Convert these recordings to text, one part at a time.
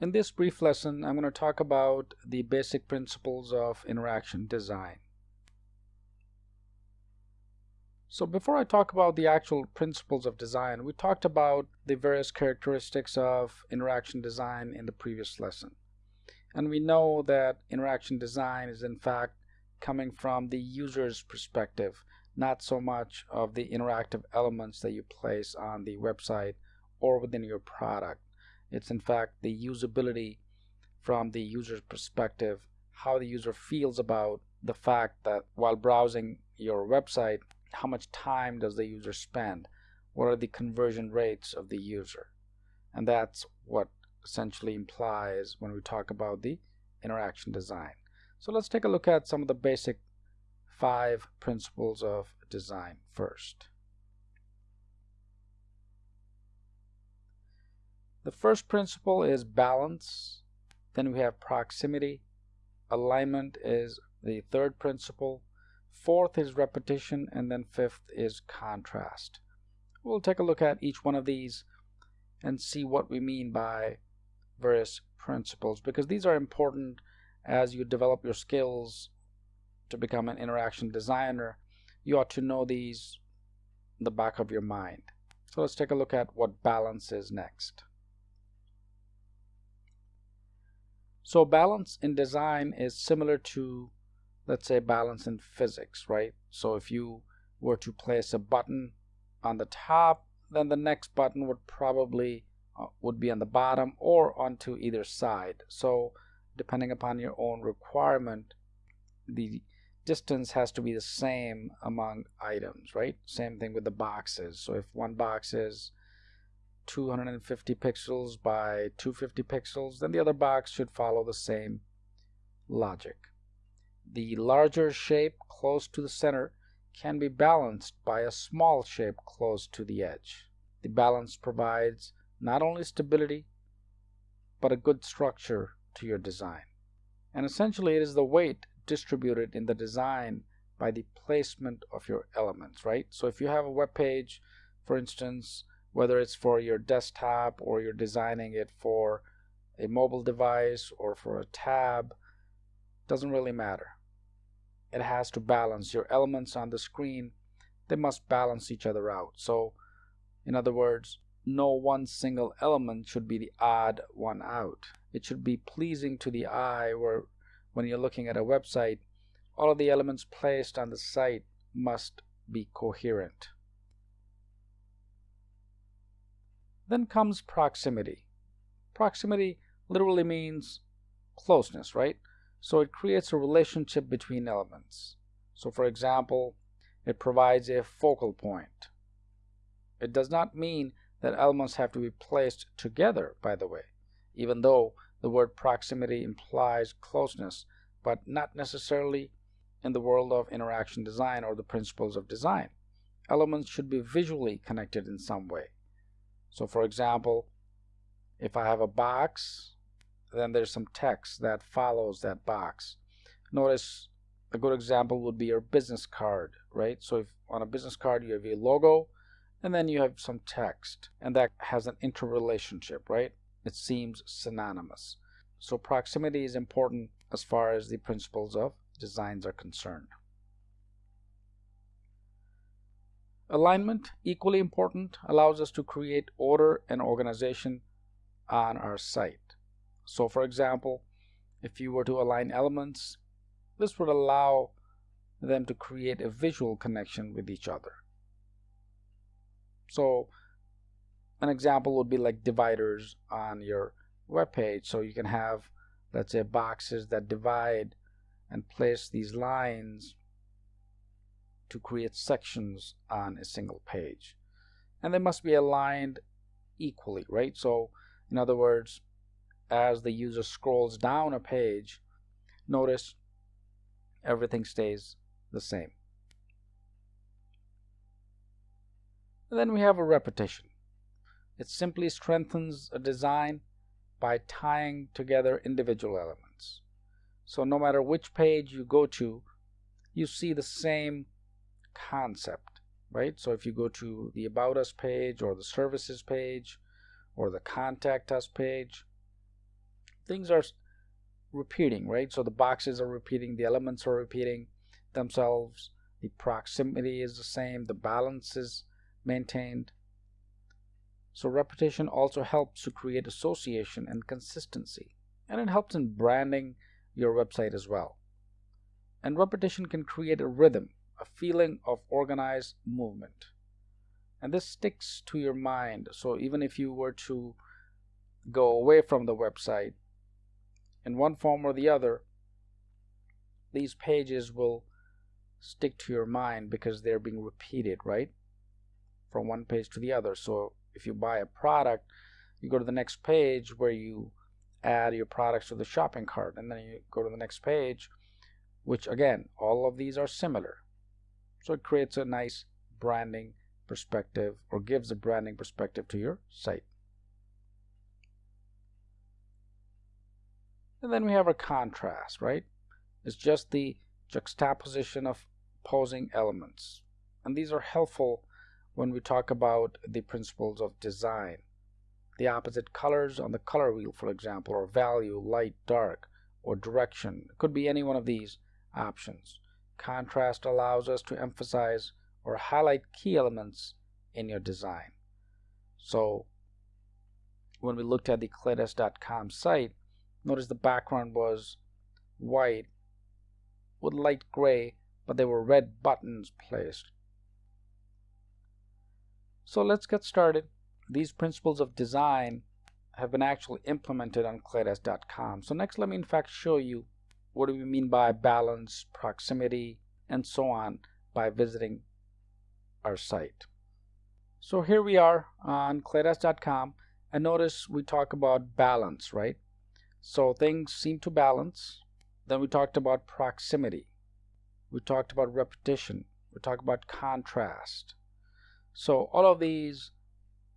In this brief lesson, I'm going to talk about the basic principles of interaction design. So before I talk about the actual principles of design, we talked about the various characteristics of interaction design in the previous lesson. And we know that interaction design is in fact coming from the user's perspective, not so much of the interactive elements that you place on the website or within your product. It's in fact the usability from the user's perspective, how the user feels about the fact that while browsing your website, how much time does the user spend? What are the conversion rates of the user? And that's what essentially implies when we talk about the interaction design. So let's take a look at some of the basic five principles of design first. The first principle is balance. Then we have proximity. Alignment is the third principle. Fourth is repetition. And then fifth is contrast. We'll take a look at each one of these and see what we mean by various principles because these are important as you develop your skills to become an interaction designer. You ought to know these in the back of your mind. So let's take a look at what balance is next. So balance in design is similar to, let's say, balance in physics, right? So if you were to place a button on the top, then the next button would probably uh, would be on the bottom or onto either side. So depending upon your own requirement, the distance has to be the same among items, right? Same thing with the boxes. So if one box is 250 pixels by 250 pixels, then the other box should follow the same logic. The larger shape close to the center can be balanced by a small shape close to the edge. The balance provides not only stability, but a good structure to your design. And essentially it is the weight distributed in the design by the placement of your elements, right? So if you have a web page, for instance, whether it's for your desktop or you're designing it for a mobile device or for a tab doesn't really matter. It has to balance your elements on the screen. They must balance each other out. So in other words no one single element should be the odd one out. It should be pleasing to the eye where when you're looking at a website all of the elements placed on the site must be coherent Then comes proximity. Proximity literally means closeness, right? So it creates a relationship between elements. So for example, it provides a focal point. It does not mean that elements have to be placed together, by the way, even though the word proximity implies closeness, but not necessarily in the world of interaction design or the principles of design. Elements should be visually connected in some way. So for example, if I have a box, then there's some text that follows that box. Notice a good example would be your business card, right? So if on a business card you have a logo and then you have some text and that has an interrelationship, right? It seems synonymous. So proximity is important as far as the principles of designs are concerned. Alignment, equally important, allows us to create order and organization on our site. So for example, if you were to align elements, this would allow them to create a visual connection with each other. So an example would be like dividers on your web page. So you can have, let's say, boxes that divide and place these lines to create sections on a single page. And they must be aligned equally, right? So in other words, as the user scrolls down a page, notice everything stays the same. And then we have a repetition. It simply strengthens a design by tying together individual elements. So no matter which page you go to, you see the same concept, right? So if you go to the About Us page or the Services page or the Contact Us page, things are repeating, right? So the boxes are repeating, the elements are repeating themselves, the proximity is the same, the balance is maintained. So repetition also helps to create association and consistency, and it helps in branding your website as well. And repetition can create a rhythm, a feeling of organized movement. And this sticks to your mind. So even if you were to go away from the website in one form or the other, these pages will stick to your mind because they're being repeated, right? From one page to the other. So if you buy a product, you go to the next page where you add your products to the shopping cart, and then you go to the next page, which again, all of these are similar. So it creates a nice branding perspective or gives a branding perspective to your site. And then we have a contrast, right? It's just the juxtaposition of opposing elements. And these are helpful when we talk about the principles of design. The opposite colors on the color wheel, for example, or value, light, dark, or direction. It could be any one of these options. Contrast allows us to emphasize or highlight key elements in your design. So when we looked at the Claydesk.com site, notice the background was white with light gray but there were red buttons placed. So let's get started. These principles of design have been actually implemented on Claydesk.com. So next let me in fact show you what do we mean by balance, proximity, and so on by visiting our site. So here we are on Claydesk.com and notice we talk about balance, right? So things seem to balance. Then we talked about proximity. We talked about repetition. We talked about contrast. So all of these,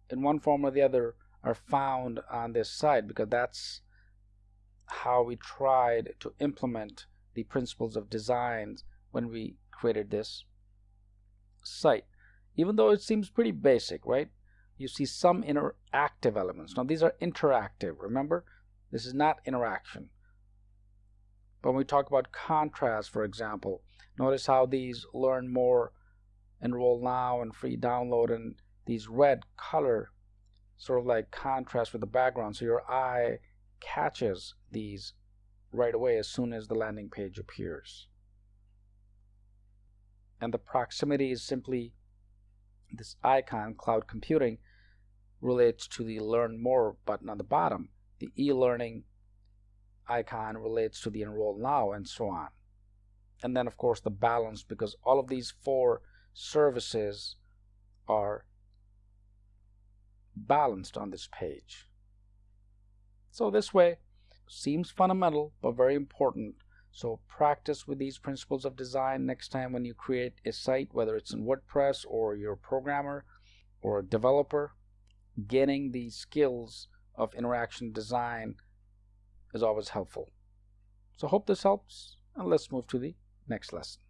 in one form or the other, are found on this site because that's how we tried to implement the principles of design when we created this site. Even though it seems pretty basic, right? You see some interactive elements. Now these are interactive, remember? This is not interaction. But when we talk about contrast, for example, Notice how these learn more, enroll now, and free download, and these red color sort of like contrast with the background. So your eye catches these right away as soon as the landing page appears. And the proximity is simply this icon, cloud computing, relates to the learn more button on the bottom. The e-learning icon relates to the enroll now and so on and then of course the balance because all of these four services are balanced on this page. So this way seems fundamental but very important. So practice with these principles of design next time when you create a site, whether it's in WordPress or you're a programmer or a developer. Getting the skills of interaction design is always helpful. So hope this helps and let's move to the next lesson.